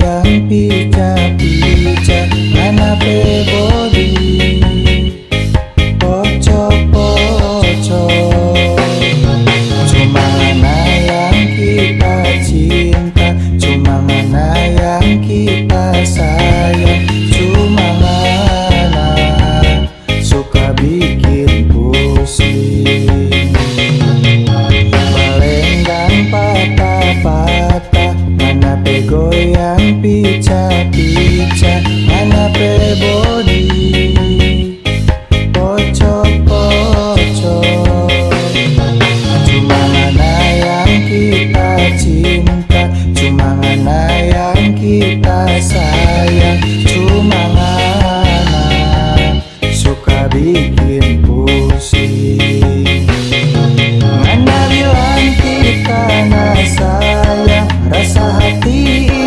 yang pica-pica Mana pe Rasa hati